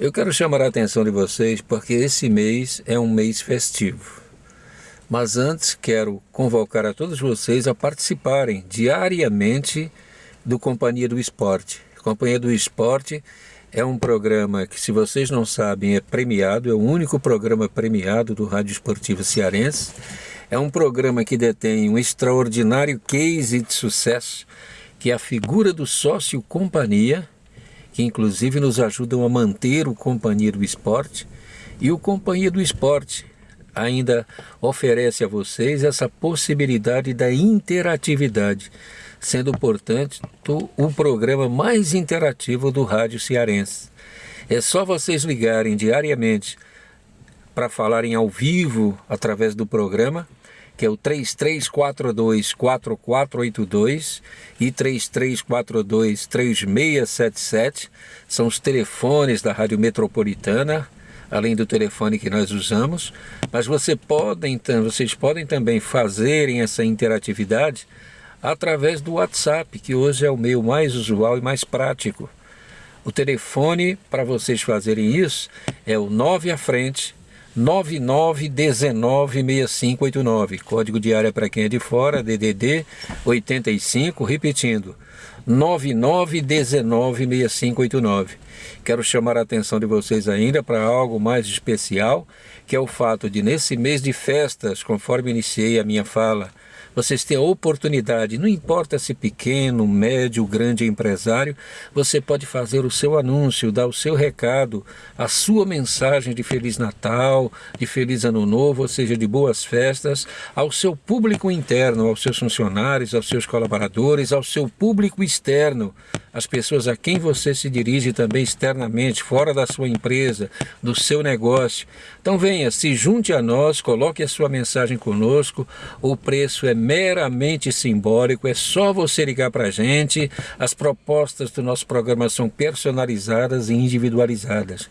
Eu quero chamar a atenção de vocês porque esse mês é um mês festivo. Mas antes quero convocar a todos vocês a participarem diariamente do Companhia do Esporte. Companhia do Esporte é um programa que, se vocês não sabem, é premiado, é o único programa premiado do Rádio Esportivo Cearense. É um programa que detém um extraordinário case de sucesso, que é a figura do sócio companhia, que inclusive nos ajudam a manter o Companhia do Esporte. E o Companhia do Esporte ainda oferece a vocês essa possibilidade da interatividade, sendo, portanto, o programa mais interativo do rádio cearense. É só vocês ligarem diariamente para falarem ao vivo através do programa que é o 3342-4482 e 3342-3677, são os telefones da Rádio Metropolitana, além do telefone que nós usamos, mas você pode, então, vocês podem também fazerem essa interatividade através do WhatsApp, que hoje é o meio mais usual e mais prático. O telefone para vocês fazerem isso é o 9 à frente 99196589. Código de área para quem é de fora, DDD 85, repetindo, 99196589. Quero chamar a atenção de vocês ainda para algo mais especial, que é o fato de nesse mês de festas, conforme iniciei a minha fala, vocês têm a oportunidade, não importa se pequeno, médio, grande empresário, você pode fazer o seu anúncio, dar o seu recado, a sua mensagem de Feliz Natal, de Feliz Ano Novo, ou seja, de boas festas, ao seu público interno, aos seus funcionários, aos seus colaboradores, ao seu público externo, as pessoas a quem você se dirige também externamente, fora da sua empresa, do seu negócio. Então venha, se junte a nós, coloque a sua mensagem conosco, o preço é meramente simbólico, é só você ligar para a gente, as propostas do nosso programa são personalizadas e individualizadas.